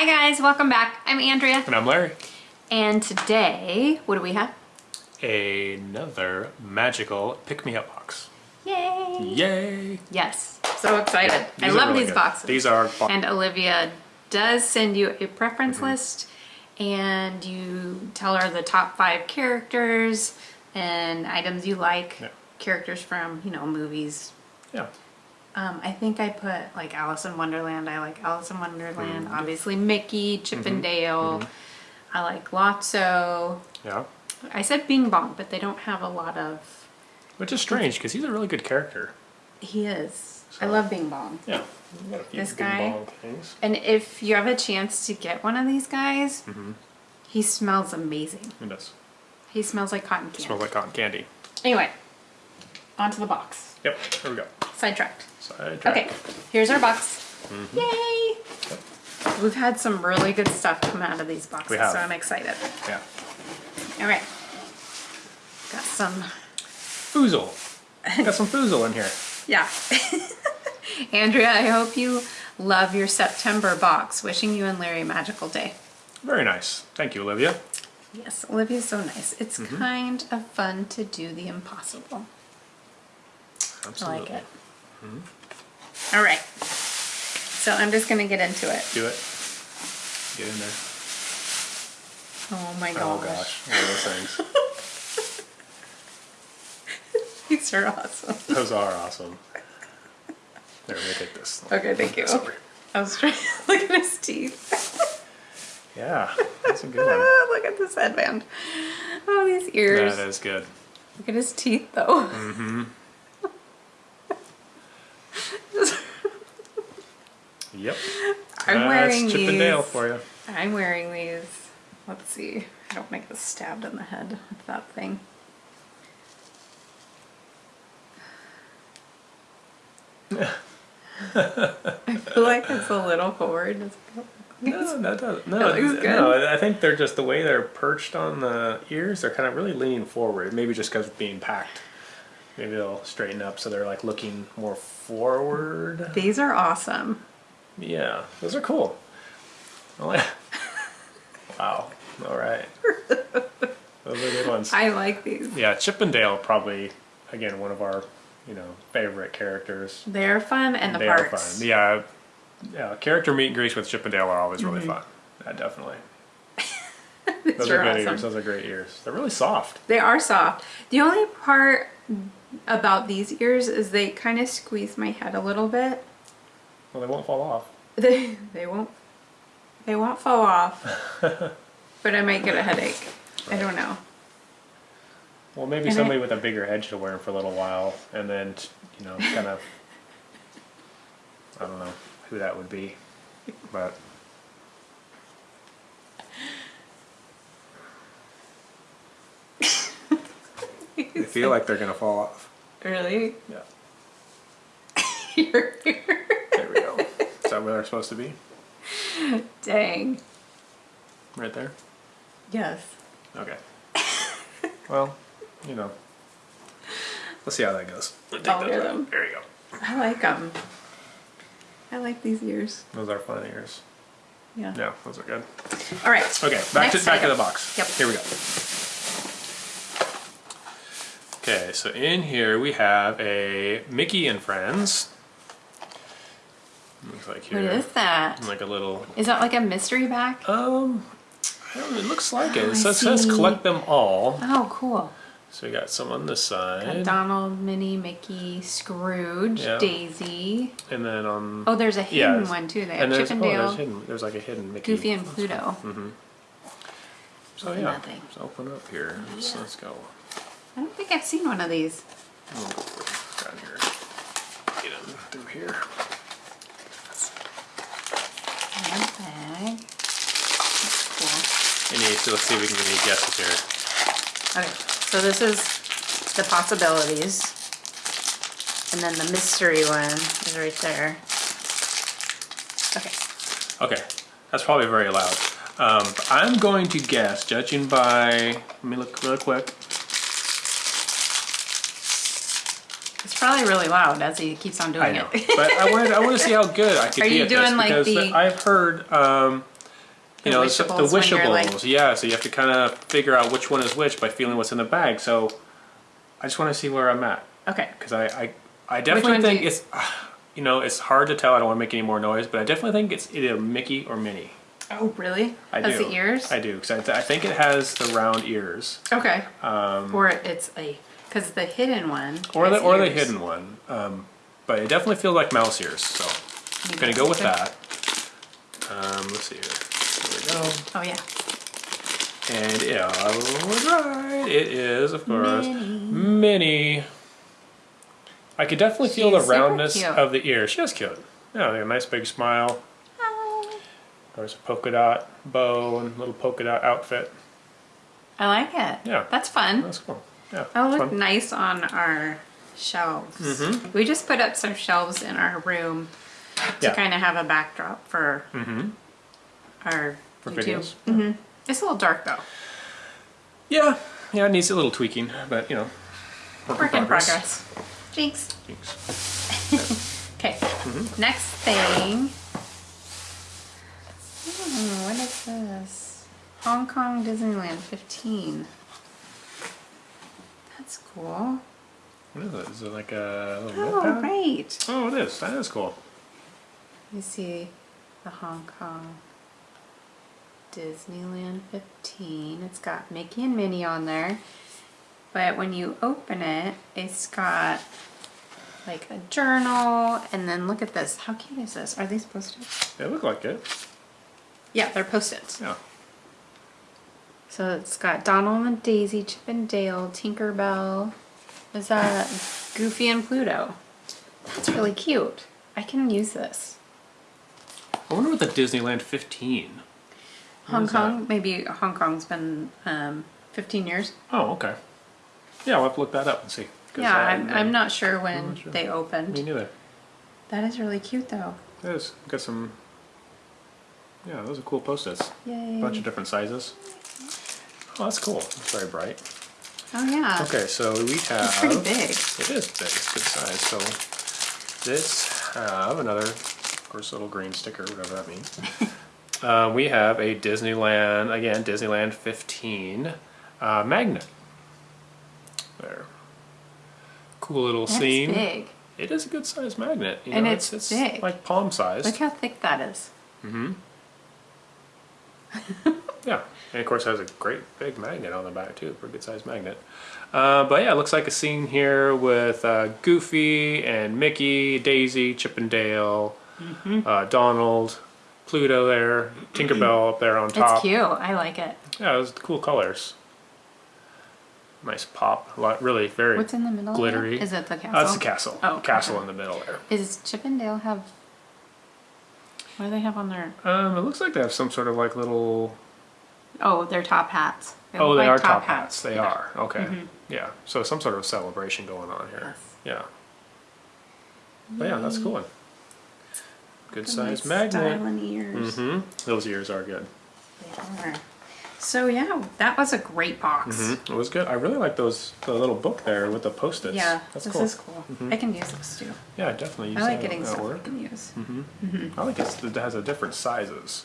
Hi guys, welcome back. I'm Andrea. And I'm Larry. And today, what do we have? Another magical pick-me-up box. Yay! Yay! Yes, so excited. I love really these good. boxes. These are And Olivia does send you a preference Mm-hmm. list and you tell her the top five characters and items you like. Yeah. Characters from, you know, movies. yeah. Um, I think I put like Alice in Wonderland. I like Alice in Wonderland. Mm-hmm. Obviously Mickey, Chip and Dale. I like Lotso. Yeah. I said Bing Bong, but they don't have a lot of. Which is strange because he's a really good character. He is. I love Bing Bong. Yeah. We've got a few This bing guy? bong things. And if you have a chance to get one of these guys, Mm-hmm. he smells amazing. It does. He smells like cotton candy. Smells like cotton candy. Anyway, onto the box. Yep. Here we go. Sidetracked. Side Okay, here's our box. Mm-hmm. Yay! We've had some really good stuff come out of these boxes, We have. so I'm excited. Yeah. All right. Got some, Foozle. Got some foozle in here. yeah. Andrea, I hope you love your September box. Wishing you and Larry a magical day. Very nice. Thank you, Olivia. Yes, Olivia's so nice. It's Mm-hmm. kind of fun to do the impossible. Absolutely. I like it. Mm-hmm. All right. So I'm just gonna get into it. Do it. Get in there. Oh my gosh. Oh gosh. gosh. One of those things. These are awesome. Those are awesome. There, let me take this. Okay, thank you. Sorry. I was trying to look at his teeth. Yeah, that's a good one. look at this headband. Oh, these ears. That is good. Look at his teeth, though. Mm-hmm. Yep. I'm That's wearing Chip these. and Dale for you. I'm wearing these. Let's see. I don't make this stabbed in the head with that thing. I feel like it's a little forward. It's- No, no. Good. No, I think they're just the way they're perched on the ears. They're kind of really leaning forward. Maybe just because of being packed. Maybe they'll straighten up so they're like looking more forward. These are awesome. Yeah, those are cool. Wow. All right. Those are good ones. I like these. Yeah, Chip and Dale probably again one of our you know favorite characters. They're fun and the they are fun. Yeah, yeah. Character meet and greets with Chip and Dale are always really mm-hmm. fun. Yeah, definitely. Those are are good awesome. ears. Those are great ears. They're really soft. They are soft. The only part about these ears is they kind of squeeze my head a little bit. Well, they won't fall off. They they won't they won't fall off. but I might get a headache. I don't know. Well, maybe And I- somebody with a bigger head should wear them for a little while, and then you know, kind of. I don't know who that would be, but they feel like they're gonna fall off. Really? Yeah. Your ear. There we go. Is that where they're supposed to be? Dang. Right there. Yes. Okay. well, you know, let's see how that goes. Take I'll those wear out. them. There you go. I like them. I like these ears. Those are fun ears. Yeah. Yeah, those are good. All right. Okay, back Next to back to the box. Yep. Here we go. Okay, so in here we have a Mickey and Friends. Looks like What here, is that? like a little. Is that like a mystery back? Um, I don't know, it looks like it. Oh, It I says, says collect them all. Oh, cool. So we got some on this Got side, Donald, Minnie, Mickey, Scrooge, Yeah. Daisy. and then on. Oh, there's a Yeah, hidden there's- one too. They have there's, Chip and oh, Dale, there's hidden. There's like a hidden Mickey. Goofy, and Pluto. Mm-hmm. So yeah, Nothing. let's open up here. So let's go. I don't think I've seen one of these. Go down here. Get them through here. Hand bag. That's Any, so let's see if we can get any guesses here. Okay, so this is the possibilities. And then the mystery one is right there. Okay. Okay, that's probably very loud. Um, I'm going to guess, judging by, let me look real quick. It's probably really loud as he keeps on doing I know, it. but I wanted I want to see how good I could Are be you at this doing, like, because the- I've heard um, you The know, so- the wishables like- Yeah, so you have to kind of figure out which one is which by feeling what's in the bag. So I just want to see where I'm at Okay. because I, I, I definitely think you- it's, you know, it's hard to tell. I don't want to make any more noise, but I definitely think it's either Mickey or Minnie. Oh, really? I Has do. the ears? I do because I, th- I think it has the round ears, Okay. or it's a because the hidden one. Or the or the hidden one. Um, but it definitely feels like mouse ears, so I'm gonna go with that. Um, let's see here. There we go. Oh yeah. And yeah, I was right. It is, of course, Minnie. Minnie. I could definitely feel the roundness of the ear. She is cute. Yeah, a nice big smile. Hi. There's a polka dot bow and little polka dot outfit. I like it. Yeah. That's fun. That's cool. Yeah. That'll look fun. nice on our shelves. Mm-hmm. We just put up some shelves in our room to Yeah. Kind of have a backdrop for our For YouTube. videos. hmm It's a little dark though. Yeah. Yeah, it needs a little tweaking, but you know. Work in progress. Jinx. Thanks. Okay. Mm-hmm. Next thing. Hmm, what is this? Hong Kong Disneyland 15. That's cool. What is it? Is it like a little Oh, notepad? right. Oh, it is. That is cool. You see the Hong Kong Disneyland 15. It's got Mickey and Minnie on there. But when you open it, it's got like a journal. And then look at this. How cute is this? Are these post-its? They look like it. Yeah, they're post-its. Yeah. So it's got Donald and Daisy, Chip and Dale, Tinkerbell. Is that Goofy and Pluto? That's really cute. I can use this. I wonder what the Disneyland 15. What Hong is that? Kong, maybe Hong Kong's been um, 15 years. Oh, okay. Yeah, we'll have to look that up and see. Yeah, I- I'm, I'm not sure when not sure. they opened. Me neither. That is really cute though. It is. Got some. Yeah, those are cool post-its. Yay. bunch of different sizes. Oh, that's cool. It's very bright. Oh yeah. Okay, so we have. It's pretty big. It is big. It's good size. So this have another, of course, little green sticker, whatever that means. uh, we have a Disneyland again, Disneyland 15 uh, magnet. There. Cool little That's scene. big. It is a good sized magnet. You And know, it's it's, big. like palm size. Look how thick that is. Yeah, and of course it has a great big magnet on the back too, pretty good sized magnet. Uh, but yeah, it looks like a scene here with uh, Goofy and Mickey, Daisy, Chip and Dale, Mm-hmm. uh, Donald, Pluto there, Tinkerbell up there on top. It's cute. I like it. Yeah, it was cool colors. Nice pop, a lot, really very What's in the middle? glittery. Is it the castle? That's the castle. Oh, castle okay. in the middle there. Is Chip and Dale have? What do they have on their? Um, it looks like they have some sort of like little Oh, their top hats. Oh, they like are top hats. They Yeah. Mm-hmm. are. Okay. Yeah. So some sort of celebration going on here. Yes. Yeah. But yeah, that's cool. one. Good Nice size magnet. styling ears. hmm Those ears are good. They are. So yeah, that was a great box. hmm It was good. I really like those the little book there with the post-its. Yeah, That's this cool. is cool. Mm-hmm. I can use this too. Yeah, definitely use I like getting stuff I can use. Mm-hmm. Mm-hmm. I like it's, it has a different sizes.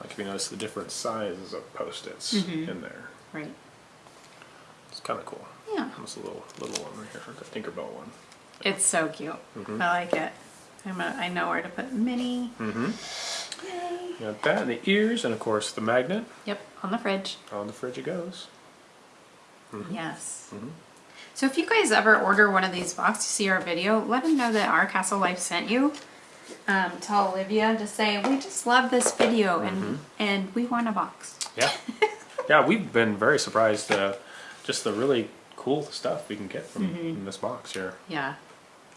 Like if you notice the different sizes of post-its Mm-hmm. in there. Right. It's kind of cool. Yeah. There's a little little one right here, the Tinkerbell one. It's so cute. I like it. I'm a, I know where to put Minnie. Mm-hmm. You got that and the ears and of course the magnet. Yep, on the fridge. On the fridge it goes. Yes. Mm-hmm. So if you guys ever order one of these boxes, see our video, let them know that our Castle Life sent you. Um, tell Olivia to say we just love this video and Mm-hmm. and we want a box. Yeah. yeah, we've been very surprised uh, just the really cool stuff we can get from, Mm-hmm. from this box here. Yeah,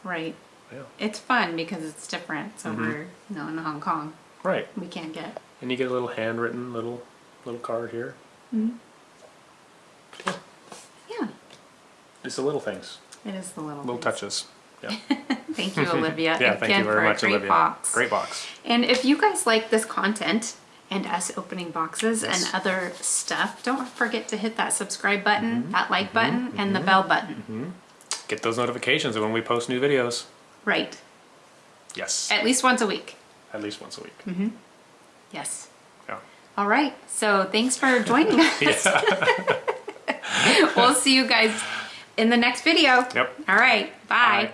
right. Yeah. It's fun because it's different. So Mm-hmm. we're you know, in Hong Kong. Right. We can't get. And you get a little handwritten little little card here. Hmm. Yeah, It's the little things, it is the little little things. touches. Yeah. Thank you, Olivia. yeah, thank you very much, great Olivia. box. Great box. And if you guys like this content and us opening boxes Yes. and other stuff, don't forget to hit that subscribe button, Mm-hmm. that like button, and the bell button. Get those notifications when we post new videos. Right. Yes. At least once a week. At least once a week. Mm-hmm. Yes. Yeah. All right. So thanks for joining us. we'll see you guys in the next video. Yep. All right. Bye. Bye.